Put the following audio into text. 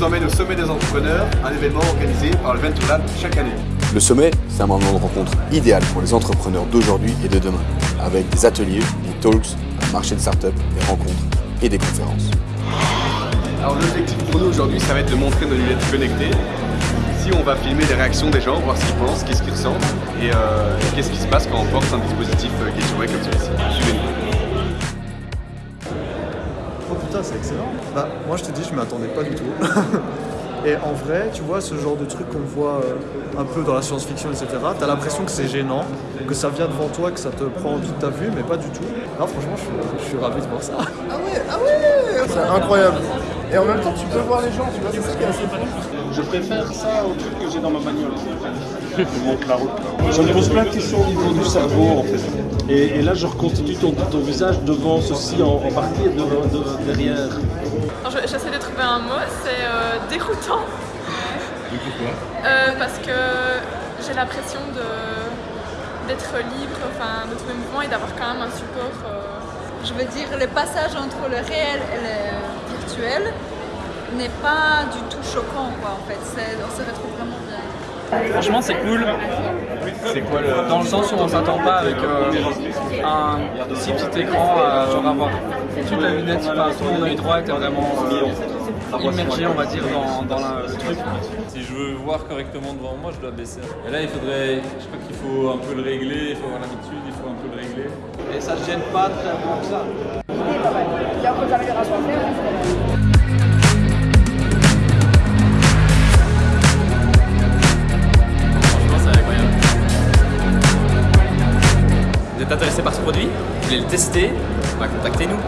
Vous emmène au sommet des entrepreneurs, un événement organisé par le Venture Lab chaque année. Le sommet, c'est un moment de rencontre idéal pour les entrepreneurs d'aujourd'hui et de demain, avec des ateliers, des talks, un marché de start-up, des rencontres et des conférences. Alors l'objectif pour nous aujourd'hui, ça va être de montrer nos lunettes connectées. Ici, on va filmer les réactions des gens, voir ce qu'ils pensent, qu'est-ce qu'ils ressentent et, euh, qu'est-ce qui se passe quand on porte un dispositif euh, Way comme celui-ci. Suivez-nous. Putain, c'est excellent. Bah, moi je te dis, je m'y attendais pas du tout. Et en vrai, tu vois, ce genre de truc qu'on voit euh, un peu dans la science-fiction, etc., t'as l'impression que c'est gênant, que ça vient devant toi, que ça te prend toute ta vue, mais pas du tout. Non, franchement, je suis, je suis ravi de voir ça. Ah ouais, ah ouais C'est incroyable. Et en même temps, tu peux voir les gens, tu vois, c'est ça qui est assez fun. Je préfère ça au truc que j'ai dans ma bagnole. Je la route. Me pose plein de questions au niveau du cerveau, en fait. Et, et là, je reconstitue ton, ton, visage devant ceci en, en partie et de, de, derrière. J'essaie de trouver un mot, c'est euh, déroutant. Et pourquoi euh, Parce que j'ai l'impression d'être libre enfin, de tous mes mouvements et d'avoir quand même un support. Euh... Je veux dire, le passage entre le réel et le virtuel n'est pas du tout choquant, quoi, en fait. On se retrouve vraiment bien. Franchement, c'est cool. C'est quoi le... Dans le sens où on s'attend pas avec euh, un si petit écran, euh, genre avoir toute la lunette, enfin tout l'œil droit était vraiment euh, immergé, on va dire, dans, dans la, le truc. Si je veux voir correctement devant moi, je dois baisser. Et là, il faudrait, je crois qu'il faut un peu le régler, il faut avoir l'habitude, il faut un peu le régler. Et ça ne gêne pas très bon que ça. Il y a encore des améliorations à faire. êtes intéressé par ce produit, vous voulez le tester, contactez-nous.